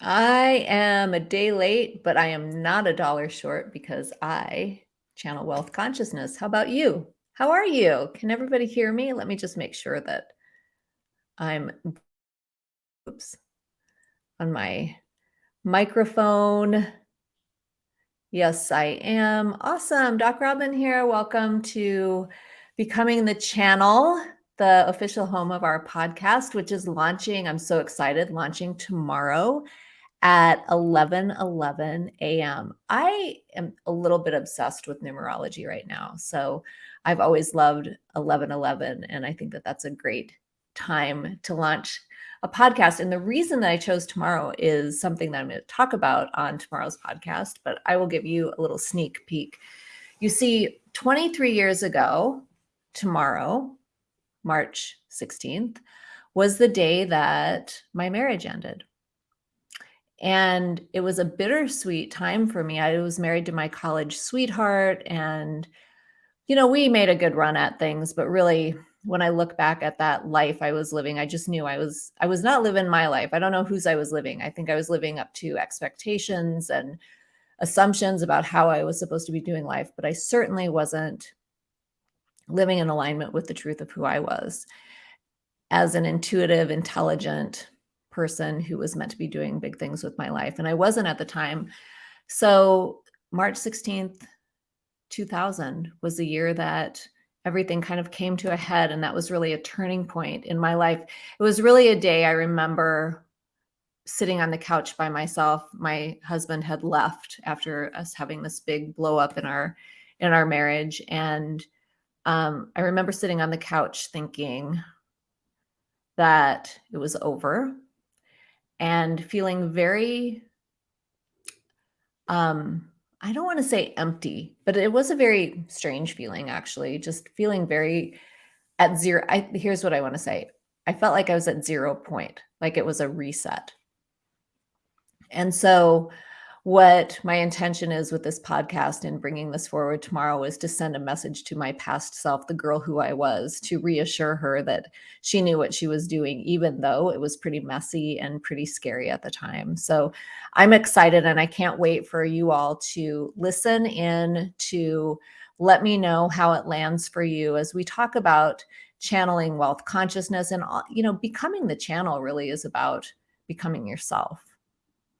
I am a day late, but I am not a dollar short because I channel wealth consciousness. How about you? How are you? Can everybody hear me? Let me just make sure that I'm oops on my microphone. Yes, I am. Awesome. Doc Robin here. Welcome to Becoming the Channel, the official home of our podcast, which is launching. I'm so excited, launching tomorrow at 11 11 a.m. I am a little bit obsessed with numerology right now. So I've always loved 11 11, and I think that that's a great time to launch a podcast. And the reason that I chose tomorrow is something that I'm going to talk about on tomorrow's podcast, but I will give you a little sneak peek. You see, 23 years ago, tomorrow, March 16th, was the day that my marriage ended. And it was a bittersweet time for me. I was married to my college sweetheart and you know, we made a good run at things, but really when I look back at that life I was living, I just knew I was I was not living my life. I don't know whose I was living. I think I was living up to expectations and assumptions about how I was supposed to be doing life, but I certainly wasn't living in alignment with the truth of who I was as an intuitive, intelligent, person who was meant to be doing big things with my life. And I wasn't at the time. So March 16th, 2000 was the year that everything kind of came to a head. And that was really a turning point in my life. It was really a day I remember sitting on the couch by myself. My husband had left after us having this big blow up in our in our marriage. And um, I remember sitting on the couch thinking that it was over and feeling very um I don't want to say empty, but it was a very strange feeling actually, just feeling very at zero. I here's what I want to say. I felt like I was at zero point, like it was a reset. And so what my intention is with this podcast and bringing this forward tomorrow is to send a message to my past self, the girl who I was, to reassure her that she knew what she was doing, even though it was pretty messy and pretty scary at the time. So I'm excited and I can't wait for you all to listen in to let me know how it lands for you as we talk about channeling wealth consciousness and you know becoming the channel really is about becoming yourself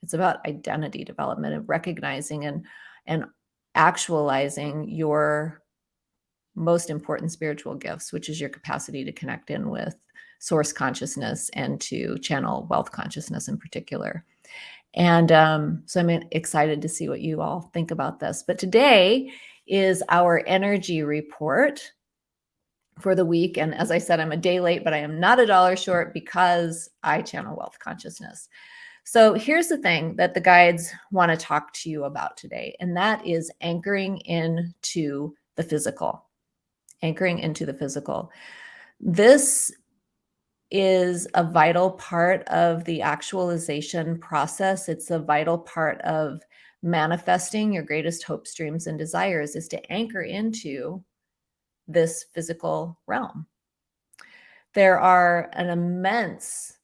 it's about identity development and recognizing and and actualizing your most important spiritual gifts, which is your capacity to connect in with source consciousness and to channel wealth consciousness in particular. And um, so I'm excited to see what you all think about this. But today is our energy report for the week. And as I said, I'm a day late, but I am not a dollar short because I channel wealth consciousness. So here's the thing that the guides want to talk to you about today, and that is anchoring into the physical, anchoring into the physical. This is a vital part of the actualization process. It's a vital part of manifesting your greatest hopes, dreams, and desires is to anchor into this physical realm. There are an immense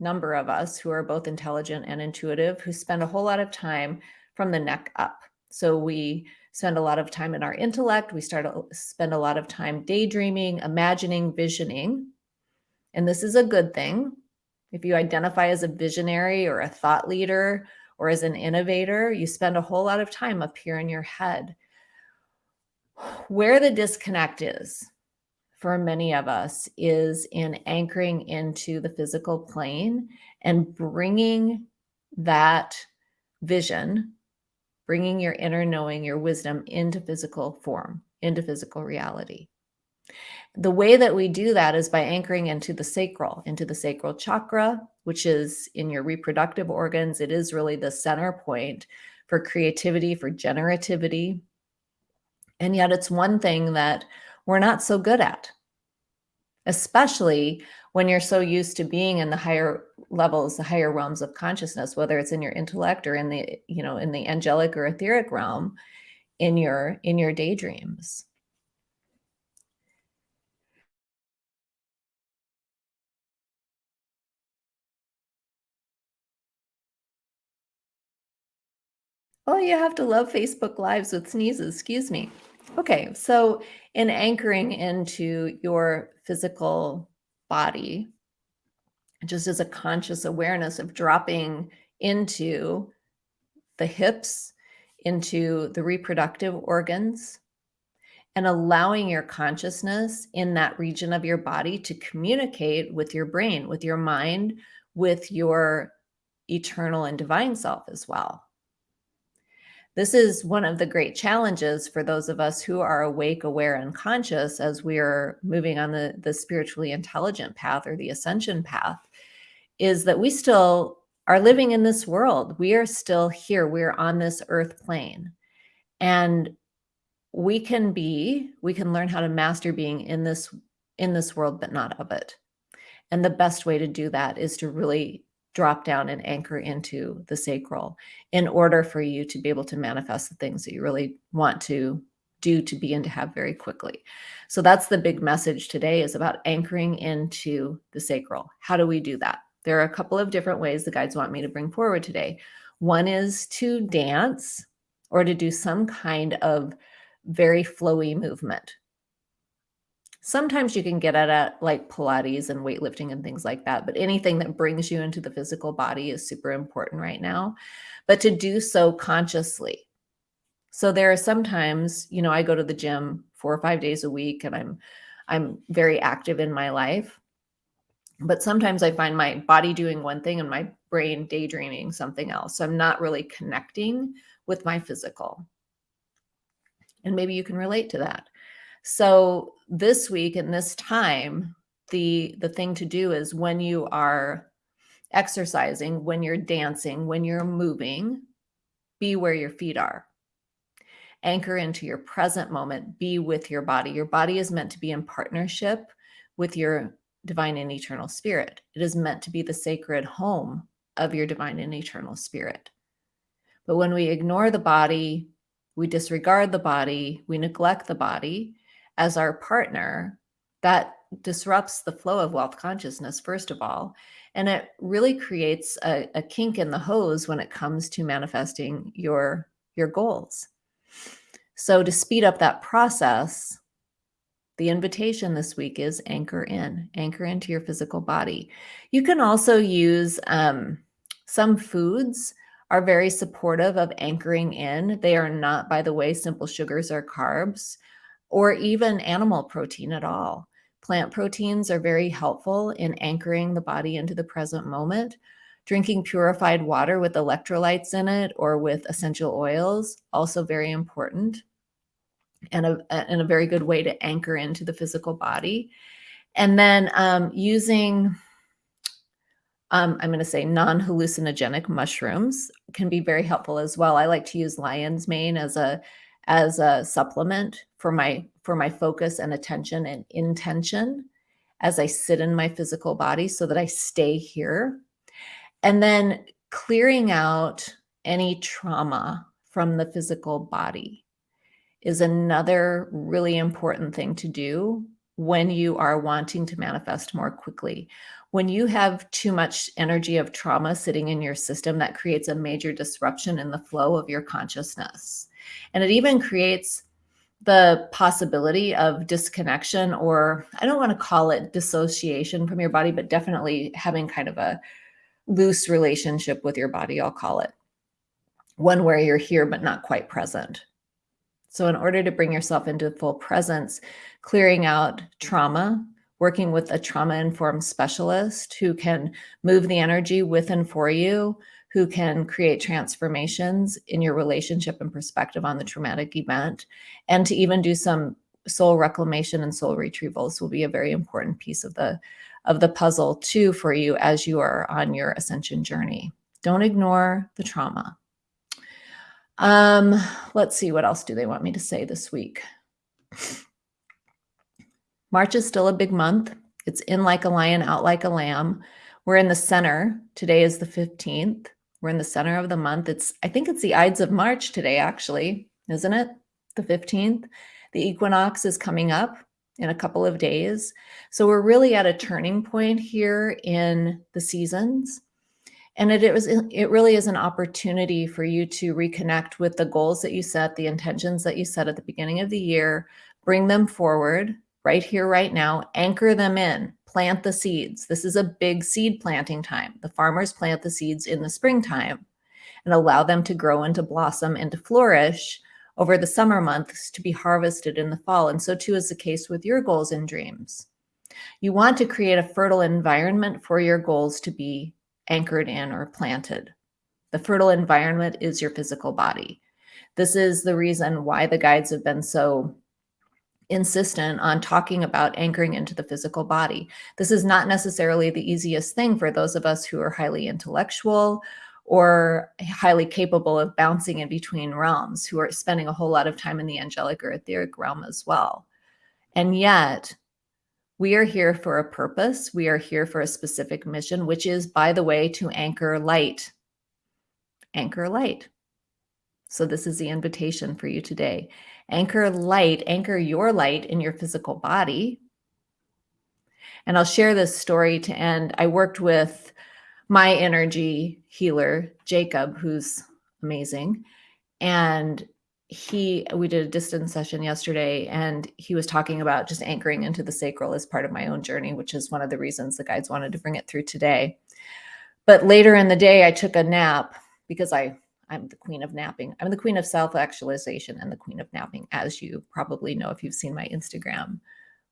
number of us who are both intelligent and intuitive who spend a whole lot of time from the neck up. So we spend a lot of time in our intellect. We start to spend a lot of time daydreaming, imagining, visioning. And this is a good thing. If you identify as a visionary or a thought leader or as an innovator, you spend a whole lot of time up here in your head. Where the disconnect is for many of us is in anchoring into the physical plane and bringing that vision, bringing your inner knowing, your wisdom into physical form, into physical reality. The way that we do that is by anchoring into the sacral, into the sacral chakra, which is in your reproductive organs. It is really the center point for creativity, for generativity. And yet it's one thing that we're not so good at, especially when you're so used to being in the higher levels, the higher realms of consciousness, whether it's in your intellect or in the, you know, in the angelic or etheric realm in your in your daydreams. Oh, you have to love Facebook Lives with sneezes. Excuse me. Okay, so in anchoring into your physical body, just as a conscious awareness of dropping into the hips, into the reproductive organs, and allowing your consciousness in that region of your body to communicate with your brain, with your mind, with your eternal and divine self as well. This is one of the great challenges for those of us who are awake, aware, and conscious as we are moving on the, the spiritually intelligent path or the ascension path, is that we still are living in this world. We are still here. We're on this earth plane. And we can be, we can learn how to master being in this in this world, but not of it. And the best way to do that is to really drop down and anchor into the sacral in order for you to be able to manifest the things that you really want to do to be and to have very quickly. So that's the big message today is about anchoring into the sacral. How do we do that? There are a couple of different ways the guides want me to bring forward today. One is to dance or to do some kind of very flowy movement. Sometimes you can get at it like Pilates and weightlifting and things like that, but anything that brings you into the physical body is super important right now. But to do so consciously. So there are sometimes, you know, I go to the gym four or five days a week and I'm I'm very active in my life. But sometimes I find my body doing one thing and my brain daydreaming something else. So I'm not really connecting with my physical. And maybe you can relate to that. So this week and this time, the the thing to do is when you are exercising, when you're dancing, when you're moving, be where your feet are. Anchor into your present moment, be with your body. Your body is meant to be in partnership with your divine and eternal spirit. It is meant to be the sacred home of your divine and eternal spirit. But when we ignore the body, we disregard the body, we neglect the body as our partner, that disrupts the flow of wealth consciousness, first of all. And it really creates a, a kink in the hose when it comes to manifesting your, your goals. So to speed up that process, the invitation this week is anchor in, anchor into your physical body. You can also use um, some foods are very supportive of anchoring in. They are not, by the way, simple sugars or carbs or even animal protein at all. Plant proteins are very helpful in anchoring the body into the present moment. Drinking purified water with electrolytes in it or with essential oils, also very important and a, and a very good way to anchor into the physical body. And then um, using um, I'm going to say non-hallucinogenic mushrooms can be very helpful as well. I like to use lion's mane as a as a supplement for my for my focus and attention and intention as I sit in my physical body so that I stay here. And then clearing out any trauma from the physical body is another really important thing to do when you are wanting to manifest more quickly. When you have too much energy of trauma sitting in your system, that creates a major disruption in the flow of your consciousness. And it even creates the possibility of disconnection, or I don't want to call it dissociation from your body, but definitely having kind of a loose relationship with your body, I'll call it. One where you're here, but not quite present. So in order to bring yourself into full presence, clearing out trauma, working with a trauma-informed specialist who can move the energy with and for you, who can create transformations in your relationship and perspective on the traumatic event, and to even do some soul reclamation and soul retrievals will be a very important piece of the of the puzzle too for you as you are on your ascension journey. Don't ignore the trauma. Um, let's see, what else do they want me to say this week? March is still a big month. It's in like a lion, out like a lamb. We're in the center. Today is the 15th. We're in the center of the month. It's, I think it's the Ides of March today, actually, isn't it? The 15th. The equinox is coming up in a couple of days. So we're really at a turning point here in the seasons. And it, it was it really is an opportunity for you to reconnect with the goals that you set, the intentions that you set at the beginning of the year, bring them forward right here, right now, anchor them in, plant the seeds. This is a big seed planting time. The farmers plant the seeds in the springtime and allow them to grow and to blossom and to flourish over the summer months to be harvested in the fall. And so too is the case with your goals and dreams. You want to create a fertile environment for your goals to be anchored in or planted. The fertile environment is your physical body. This is the reason why the guides have been so insistent on talking about anchoring into the physical body. This is not necessarily the easiest thing for those of us who are highly intellectual or highly capable of bouncing in between realms, who are spending a whole lot of time in the angelic or etheric realm as well. And yet, we are here for a purpose. We are here for a specific mission, which is, by the way, to anchor light. Anchor light. So this is the invitation for you today. Anchor light, anchor your light in your physical body. And I'll share this story to end. I worked with my energy healer, Jacob, who's amazing. And he we did a distance session yesterday and he was talking about just anchoring into the sacral as part of my own journey which is one of the reasons the guides wanted to bring it through today but later in the day i took a nap because i i'm the queen of napping i'm the queen of self-actualization and the queen of napping as you probably know if you've seen my instagram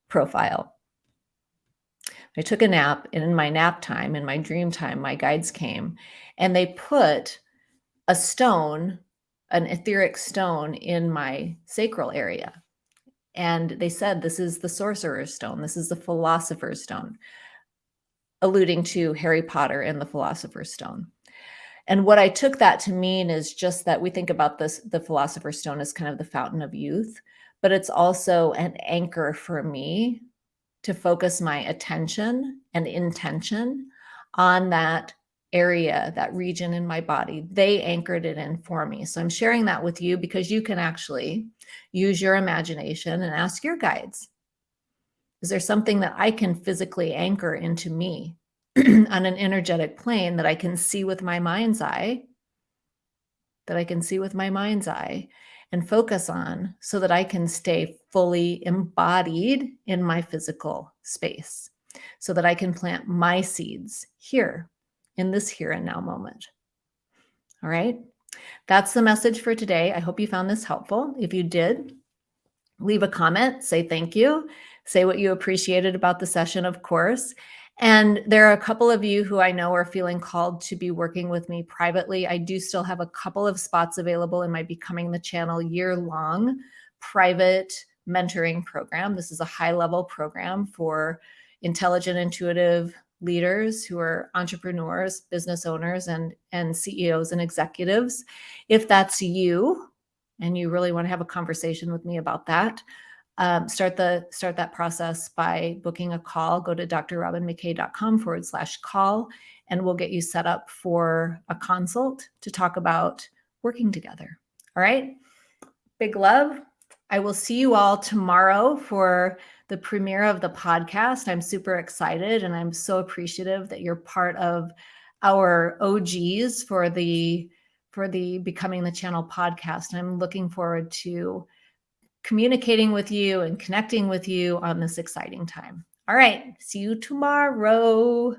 profile i took a nap and in my nap time in my dream time my guides came and they put a stone an etheric stone in my sacral area. And they said, this is the sorcerer's stone. This is the philosopher's stone, alluding to Harry Potter and the philosopher's stone. And what I took that to mean is just that we think about this, the philosopher's stone as kind of the fountain of youth, but it's also an anchor for me to focus my attention and intention on that area, that region in my body. They anchored it in for me. So I'm sharing that with you because you can actually use your imagination and ask your guides. Is there something that I can physically anchor into me on an energetic plane that I can see with my mind's eye, that I can see with my mind's eye and focus on so that I can stay fully embodied in my physical space so that I can plant my seeds here in this here and now moment. All right. That's the message for today. I hope you found this helpful. If you did, leave a comment, say thank you, say what you appreciated about the session, of course. And there are a couple of you who I know are feeling called to be working with me privately. I do still have a couple of spots available in my Becoming the Channel year long private mentoring program. This is a high level program for intelligent, intuitive leaders who are entrepreneurs, business owners, and, and CEOs and executives. If that's you and you really want to have a conversation with me about that, um, start the start that process by booking a call. Go to drrobinmckay.com forward slash call, and we'll get you set up for a consult to talk about working together. All right. Big love. I will see you all tomorrow for the premiere of the podcast. I'm super excited and I'm so appreciative that you're part of our OGs for the for the Becoming the Channel podcast. I'm looking forward to communicating with you and connecting with you on this exciting time. All right, see you tomorrow.